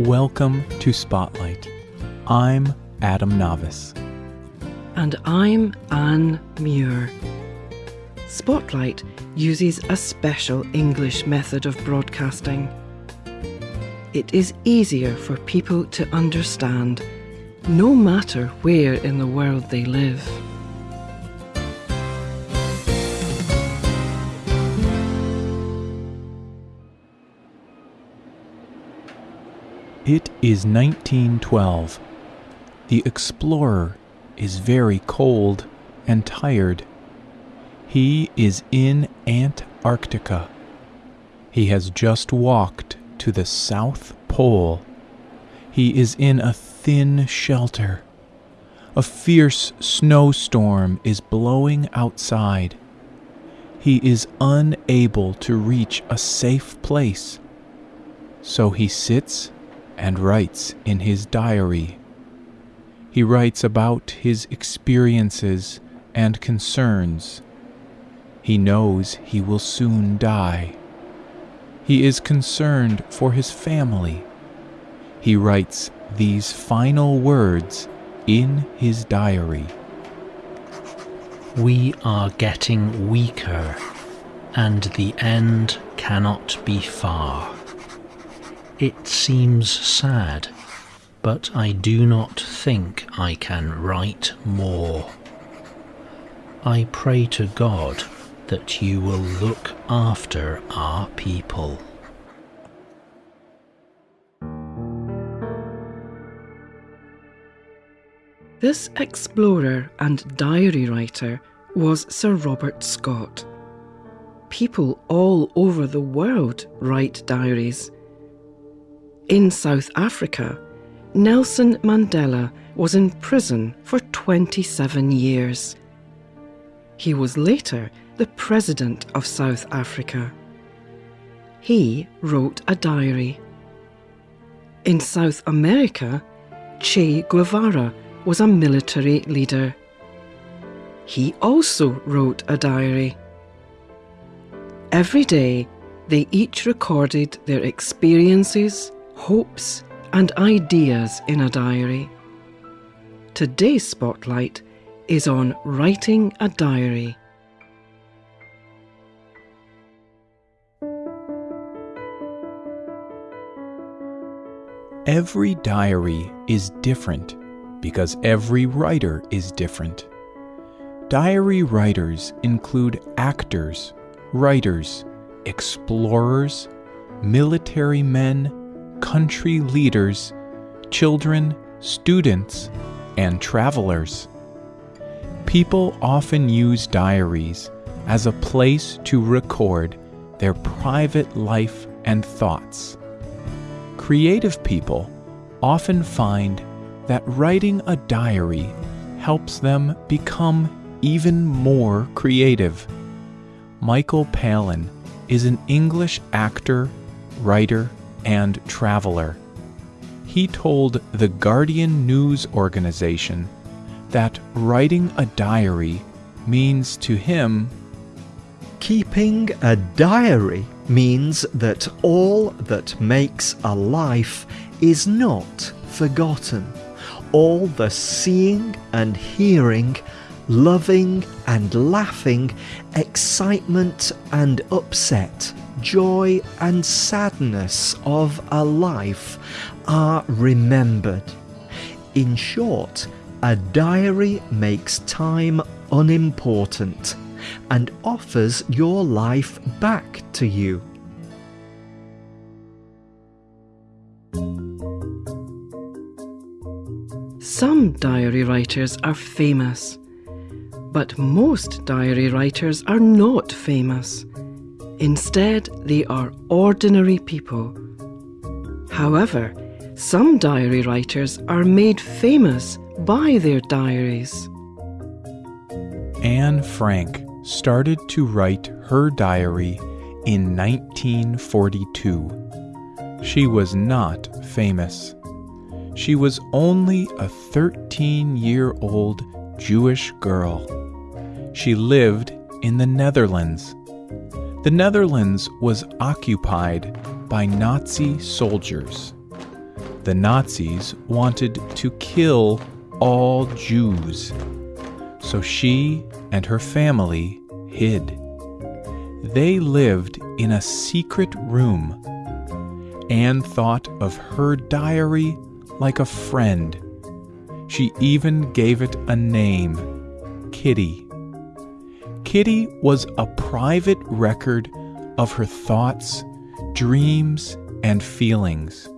Welcome to Spotlight. I'm Adam Navis. And I'm Anne Muir. Spotlight uses a special English method of broadcasting. It is easier for people to understand, no matter where in the world they live. It is 1912. The explorer is very cold and tired. He is in Antarctica. He has just walked to the South Pole. He is in a thin shelter. A fierce snowstorm is blowing outside. He is unable to reach a safe place. So he sits and writes in his diary. He writes about his experiences and concerns. He knows he will soon die. He is concerned for his family. He writes these final words in his diary. We are getting weaker, and the end cannot be far. It seems sad, but I do not think I can write more. I pray to God that you will look after our people. This explorer and diary writer was Sir Robert Scott. People all over the world write diaries. In South Africa, Nelson Mandela was in prison for 27 years. He was later the President of South Africa. He wrote a diary. In South America, Che Guevara was a military leader. He also wrote a diary. Every day, they each recorded their experiences, hopes, and ideas in a diary. Today's spotlight is on writing a diary. Every diary is different because every writer is different. Diary writers include actors, writers, explorers, military men, country leaders, children, students, and travelers. People often use diaries as a place to record their private life and thoughts. Creative people often find that writing a diary helps them become even more creative. Michael Palin is an English actor, writer, and traveler. He told the Guardian news organization that writing a diary means to him Keeping a diary means that all that makes a life is not forgotten. All the seeing and hearing, loving and laughing, excitement and upset, joy and sadness of a life are remembered. In short, a diary makes time unimportant and offers your life back to you. Some diary writers are famous, but most diary writers are not famous. Instead, they are ordinary people. However, some diary writers are made famous by their diaries. Anne Frank started to write her diary in 1942. She was not famous. She was only a 13 year old Jewish girl. She lived in the Netherlands. The Netherlands was occupied by Nazi soldiers. The Nazis wanted to kill all Jews, so she and her family hid. They lived in a secret room. Anne thought of her diary like a friend. She even gave it a name Kitty. Kitty was a private record of her thoughts, dreams, and feelings.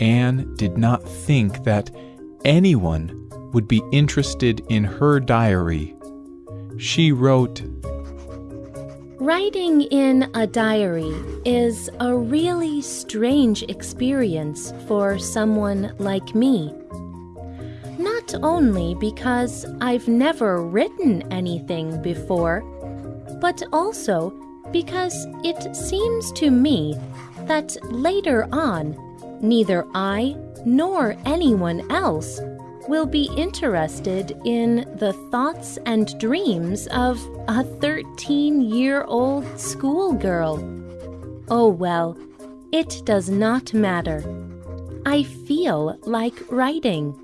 Anne did not think that anyone would be interested in her diary. She wrote, Writing in a diary is a really strange experience for someone like me. Not only because I've never written anything before, but also because it seems to me that later on, neither I nor anyone else will be interested in the thoughts and dreams of a 13 year old schoolgirl. Oh well, it does not matter. I feel like writing.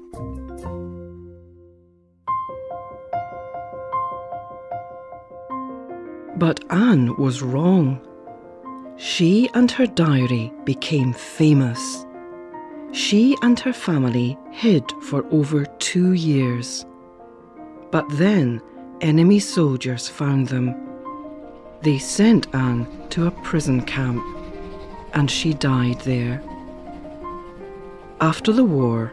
But Anne was wrong. She and her diary became famous. She and her family hid for over two years. But then enemy soldiers found them. They sent Anne to a prison camp, and she died there. After the war,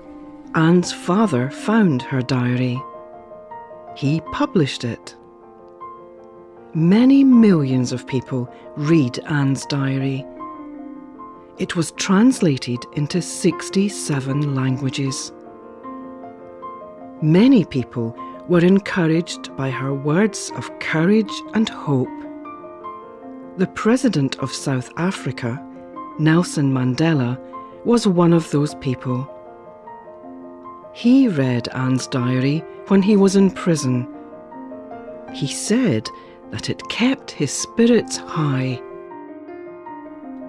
Anne's father found her diary. He published it. Many millions of people read Anne's diary. It was translated into 67 languages. Many people were encouraged by her words of courage and hope. The President of South Africa, Nelson Mandela, was one of those people. He read Anne's diary when he was in prison. He said that it kept his spirits high.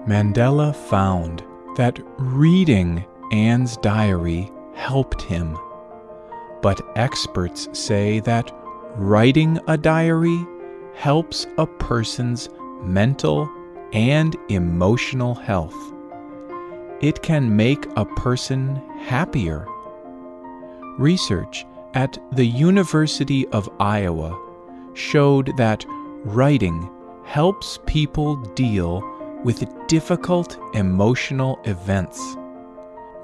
Mandela found that reading Anne's diary helped him. But experts say that writing a diary helps a person's mental and emotional health. It can make a person happier. Research at the University of Iowa showed that writing helps people deal with difficult emotional events.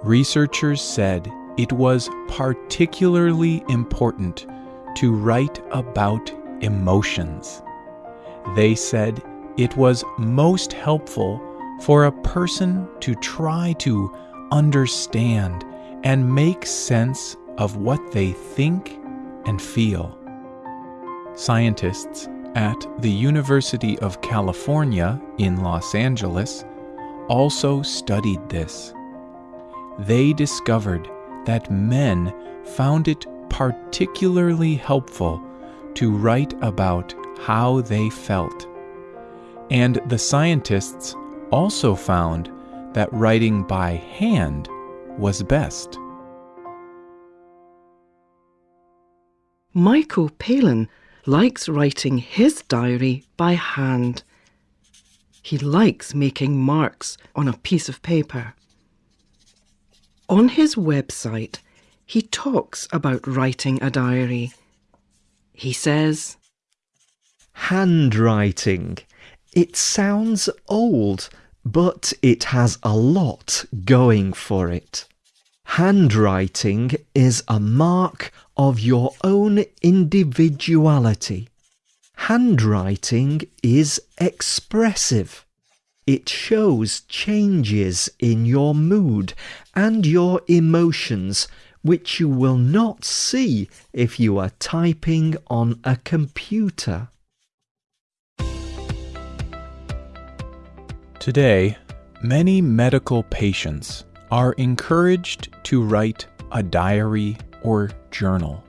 Researchers said it was particularly important to write about emotions. They said it was most helpful for a person to try to understand and make sense of what they think and feel. Scientists at the University of California in Los Angeles also studied this. They discovered that men found it particularly helpful to write about how they felt. And the scientists also found that writing by hand was best. Michael Palin likes writing his diary by hand. He likes making marks on a piece of paper. On his website, he talks about writing a diary. He says, Handwriting. It sounds old, but it has a lot going for it. Handwriting is a mark of your own individuality. Handwriting is expressive. It shows changes in your mood and your emotions which you will not see if you are typing on a computer. Today, many medical patients are encouraged to write a diary or journal.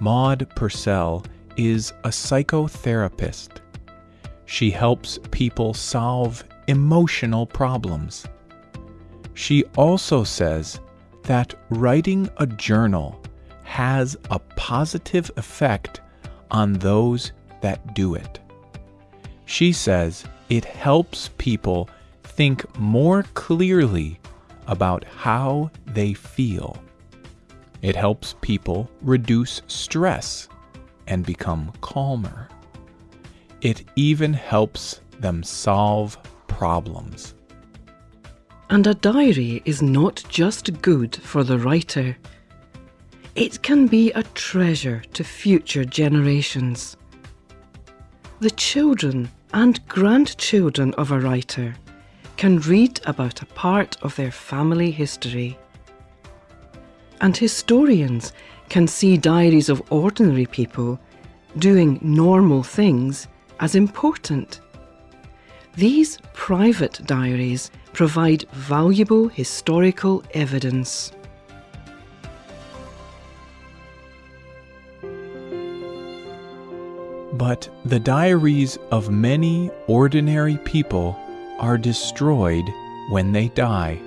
Maud Purcell is a psychotherapist. She helps people solve emotional problems. She also says that writing a journal has a positive effect on those that do it. She says it helps people think more clearly about how they feel. It helps people reduce stress and become calmer. It even helps them solve problems. And a diary is not just good for the writer, it can be a treasure to future generations. The children and grandchildren of a writer can read about a part of their family history. And historians can see diaries of ordinary people doing normal things as important. These private diaries provide valuable historical evidence. But the diaries of many ordinary people are destroyed when they die.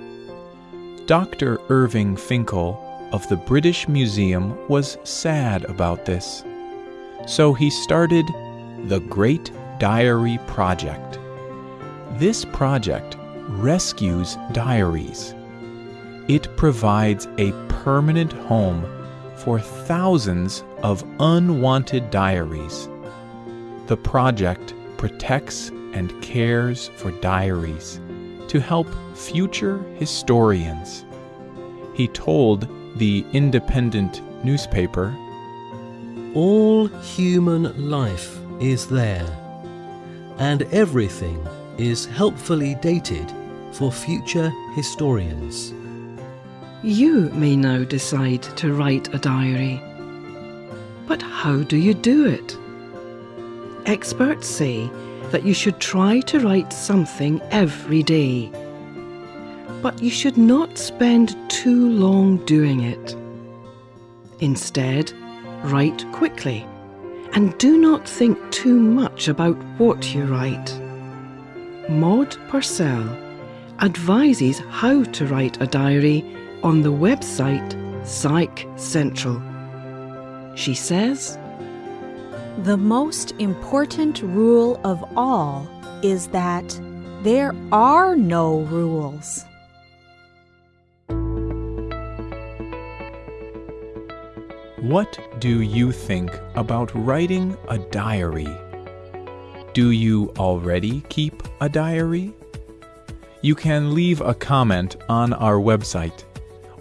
Dr. Irving Finkel of the British Museum was sad about this. So he started the Great Diary Project. This project rescues diaries. It provides a permanent home for thousands of unwanted diaries. The project protects and cares for diaries to help future historians. He told the Independent newspaper All human life is there, and everything is helpfully dated for future historians. You may now decide to write a diary. But how do you do it? Experts say that you should try to write something every day. But you should not spend too long doing it. Instead, write quickly and do not think too much about what you write. Maud Purcell advises how to write a diary on the website Psych Central. She says, The most important rule of all is that there are no rules. What do you think about writing a diary? Do you already keep a diary? You can leave a comment on our website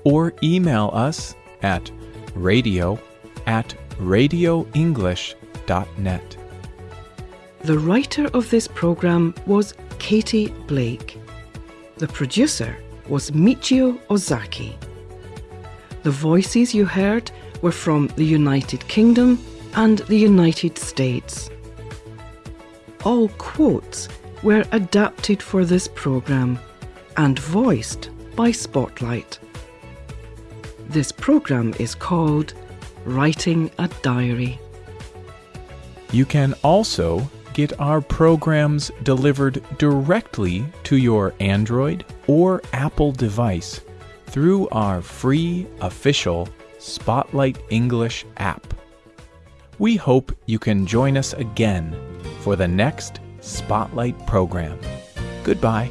or email us at radio at The writer of this programme was Katie Blake. The producer was Michio Ozaki. The voices you heard were from the United Kingdom and the United States. All quotes were adapted for this programme and voiced by Spotlight. This programme is called Writing a Diary. You can also get our programs delivered directly to your Android or Apple device through our free official Spotlight English app. We hope you can join us again for the next Spotlight program. Goodbye.